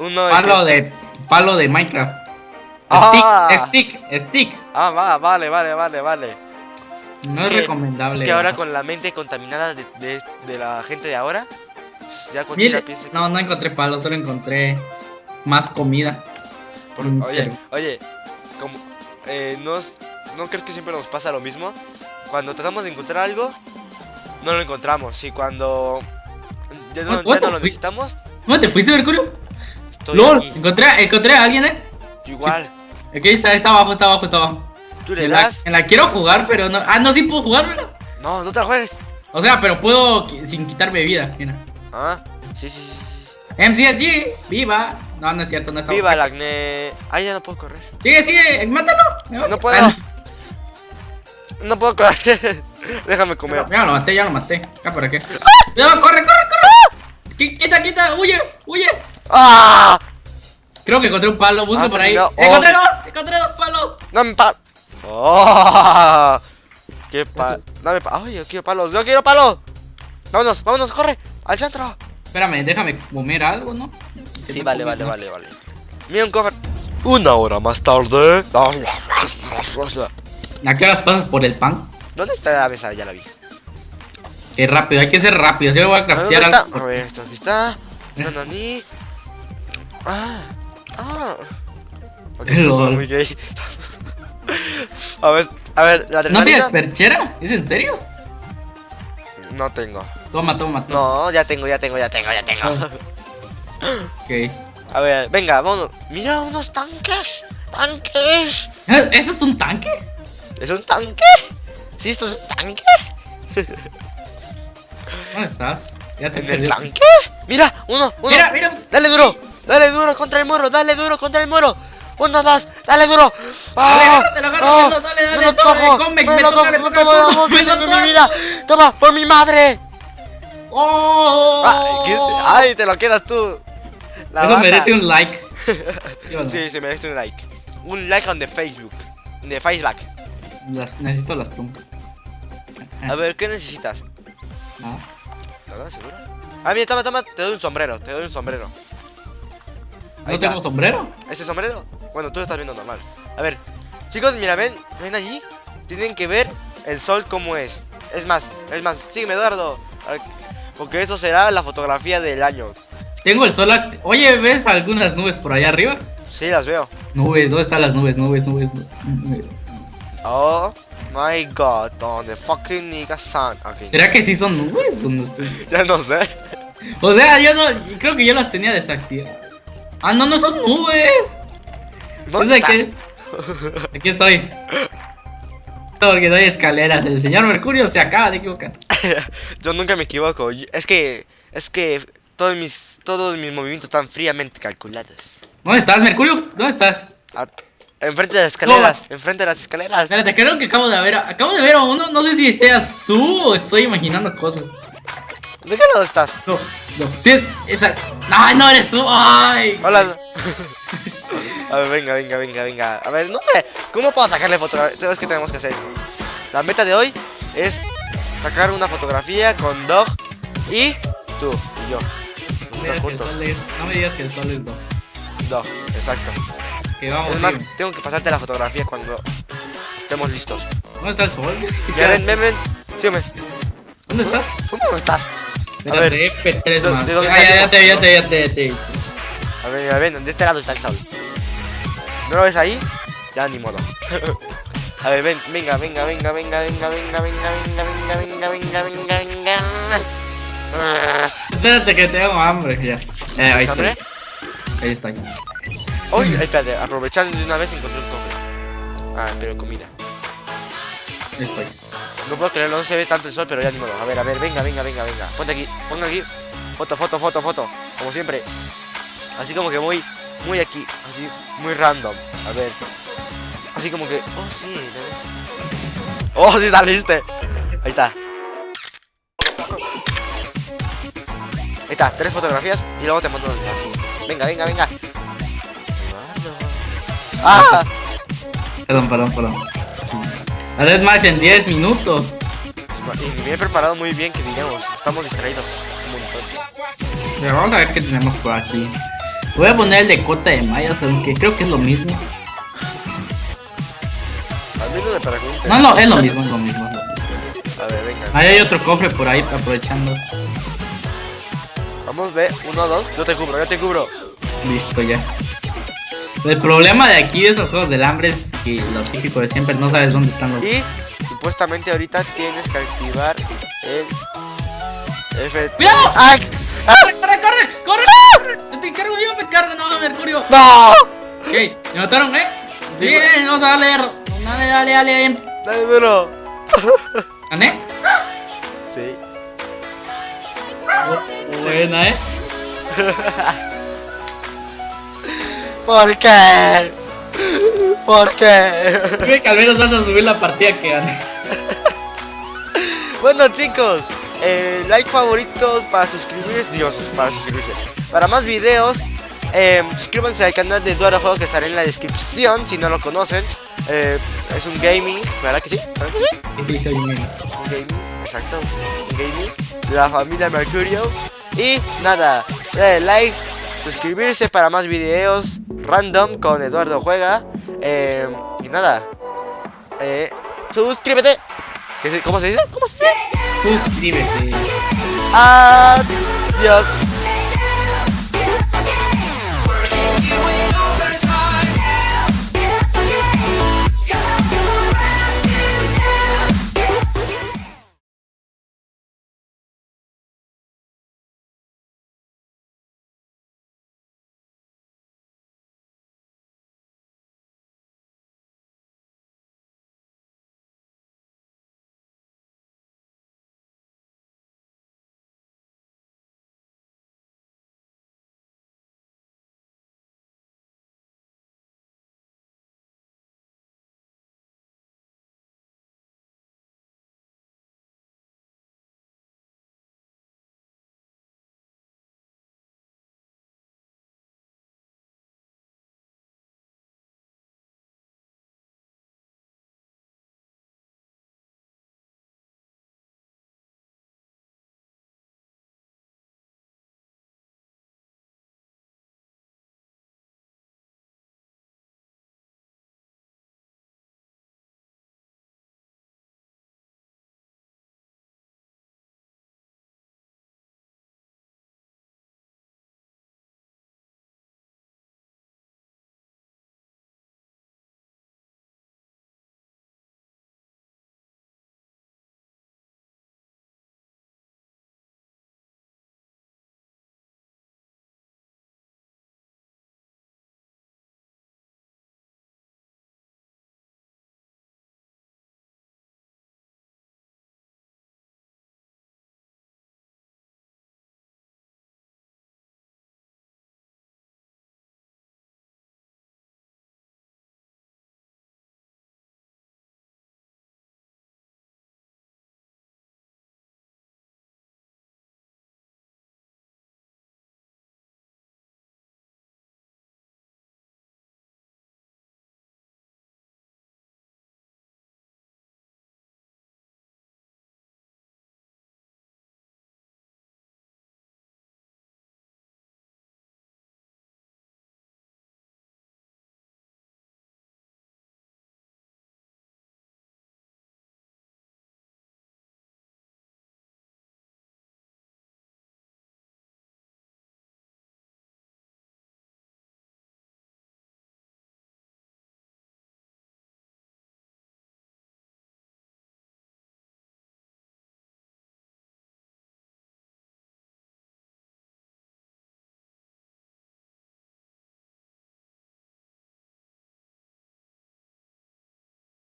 Uno de Palo que- de. Palo de Minecraft. Ah. Stick, stick, stick. Ah, va, vale, vale, vale, vale. No Es es, que- recomendable. Es que ahora con la mente contaminada de, de- de la gente de ahora, ya piensa que... no, no encontré palos, solo encontré más comida. por- en oye, serio. oye, como, eh, nos- ¿no crees que siempre nos pasa lo mismo? Cuando tratamos de encontrar algo, no lo encontramos. Y cuando ya no, ya no lo necesitamos, ¿Dónde te fuiste, Mercurio? Estoy LOL, aquí. encontré, encontré a alguien, eh. Igual. Aquí está, está abajo, está abajo, está abajo. Tú le En la, das... en la quiero jugar, pero no. Ah, no, sí puedo jugar, ¿verdad? No, no te la juegues. O sea, pero puedo sin quitarme vida. Mira. Ah, sí, sí, sí. sí. MCSG, viva. No, no es cierto, no está. Viva el acné. Ay, ya no puedo correr. Sigue, sigue, mátalo. No puedo. Ah, No puedo correr. Déjame comer. Ya lo maté, ya lo maté. Acá por aquí. No, corre, corre, corre. Qui- Quita, quita, huye, huye. ¡Ah! Creo que encontré un palo, busca por ahí. Oh, Encontré dos, encontré dos palos. Dame pa. ¡Oh! ¡Qué pa. Dame pa. ¡Ay, yo quiero palos! ¡Yo quiero palos! Vámonos, vámonos, corre. Al centro. Espérame, déjame comer algo, ¿no? Sí, no vale, vale, ¿no? vale, vale. Mira un cofre. Una hora más tarde. ¿A qué horas pasas por el pan? ¿Dónde está la mesa? Ya la vi. Qué rápido, hay que ser rápido. Si lo voy a A ver, ¿Dónde craftear está? algo. A ver, esto aquí está. Nanani. Ah. Ah. Ok, Lol. esto es muy gay. A ver, a ver, la ¿No tienes adrenalina. perchera? ¿Es en serio? No tengo. Toma, toma, toma. No, ya tengo, ya tengo, ya tengo, ya tengo. Ok. A ver, venga, vámonos. Mira unos tanques. Tanques. ¿Eh, ¿Eso es un tanque? ¿Es un tanque? ¿Sí, esto es un tanque? ¿Dónde estás? Ya te ¿En el perdí. tanque? Mira, uno, uno. Mira, mira. Dale duro. Dale duro contra el muro. Dale duro contra el muro. Uno, dos. Dale duro. Dale, ¡Ah! agárratelo, ¡Ah! agárratelo, dale, dale, Me lo toma, cojo, me toca, me toca, me soltó mi vida. Toma, por mi madre. ¡Oh! Ah, ¿qué? Ay, te lo quedas tú. La Eso baja. merece un like. ¿Sí no? Sí, se merece un like. Un like on the Facebook. De Facebook. Las- necesito las plumas. A ver, ¿qué necesitas? Ah. ¿Nada, seguro? Ah, mira, toma, toma, te doy un sombrero, te doy un sombrero. Ahí ¿No está. tengo sombrero? ¿Ese sombrero? Bueno, tú lo estás viendo normal. A ver, chicos, mira, ven, ven allí. Tienen que ver el sol como es. Es más, es más, sígueme, Eduardo. Porque eso será la fotografía del año. Tengo el sol Oye, ¿ves algunas nubes por allá arriba? Sí, las veo. Nubes, ¿dónde están las nubes? Nubes, nubes. nubes. Oh my god, on the fucking nigga sun. ¿Será que sí son nubes o no estoy? ya no sé. O sea, yo no. Creo que yo las tenía desactivadas. Ah, no, no son nubes. ¿Dónde ¿Es de qué estás? es? Aquí estoy. Porque hay escaleras. El señor Mercurio se acaba de equivocar. Yo nunca me equivoco. Es que, es que todos mis, todos mis movimientos están fríamente calculados. ¿Dónde estás, Mercurio? ¿Dónde estás? A- enfrente de las escaleras, enfrente de las escaleras. Espérate, creo que acabo de ver. Acabo de ver a uno. No sé si seas tú o estoy imaginando cosas. ¿De qué lado estás? No, no. Si es esa. No, no eres tú. Ay. Hola. A ver, venga, venga, venga, venga. A ver, ¿dónde? ¿Cómo puedo sacarle fotografía? Es que tenemos que hacer. La meta de hoy es sacar una fotografía con Dog y tú y yo. No me, digas que el juntos. sol es, no me digas que el sol es do. Dog, exacto. Que vamos. Es más, tengo que pasarte la fotografía cuando estemos listos. ¿Dónde está el sol? Siquiera ven, ven, ven. ¿Dónde está? ¿Tú cómo estás? Espérate, F3 ¿de- más. Ah, ya, te, ya te, ya te, ya te. a ver, a ver, de este lado está el sol. Si no lo ves ahí, ya ni modo. A ver, ven, venga, venga, venga, venga, venga, venga, venga, venga, venga, venga, venga, venga, venga. Ah, Espérate que tengo hambre ya. Eh, ahí estoy. Ahí estoy. Uy, espérate, aprovechando de una vez encontré un cofre. Ah, pero comida. Ahí estoy. No puedo creerlo, no se ve tanto el sol, pero ya ni modo. A ver, a ver, venga, venga, venga, venga. Ponte aquí, ponga aquí. Foto, foto, foto, foto. Como siempre. Así como que muy, muy aquí. Así, muy random. A ver. Así como que. Oh, sí. Oh, sí saliste. Ahí está. Ahí está, tres fotografías y luego te mando así. Venga, venga, venga. ¡Ah! Perdón, perdón, perdón. A Dead Match en 10 minutos. Y me he preparado muy bien, que digamos. Estamos distraídos un montón. Pero vamos a ver qué tenemos por aquí. Voy a poner el de cota de mayas, aunque creo que es lo mismo. No me preguntes. No, no, es lo mismo, es lo mismo. Es lo mismo. A ver, venga. Ahí hay otro cofre por ahí aprovechando. Vamos, ve. Uno, dos. Yo te cubro, yo te cubro. Listo ya. El problema de aquí de esos juegos del hambre es que lo típico de siempre no sabes dónde están los. Y supuestamente ahorita tienes que activar el. F. ¡Cuidado! ¡Ay! ¡Ah! ¡Corre, corre, corre! ¡Corre! corre! Yo te cargo, yo me cargo, no, Mercurio. ¡No! Ok, me mataron, ¿eh? Sí, eh, vamos a darle. Dale, dale, dale, Ems. Dale duro. ¿Gané? Sí. Buena, ¿eh? ¿Por qué? ¿Por qué? Creo que al menos vas a subir la partida que gané. Bueno chicos, eh, like favoritos para suscribirse, Dios, para suscribirse. Para más videos, eh, suscríbanse al canal de Eduardo Juego que estará en la descripción si no lo conocen. Eh, es un gaming, ¿verdad que sí? ¿Verdad que sí? Sí, soy un gaming, exacto, un gaming de la familia Mercurio. Y nada, dale like, suscribirse para más videos random con Eduardo Juega. Eh, y nada, eh, suscríbete. ¿Qué se- ¿Cómo se dice? ¿Cómo se dice? Suscríbete. Adiós.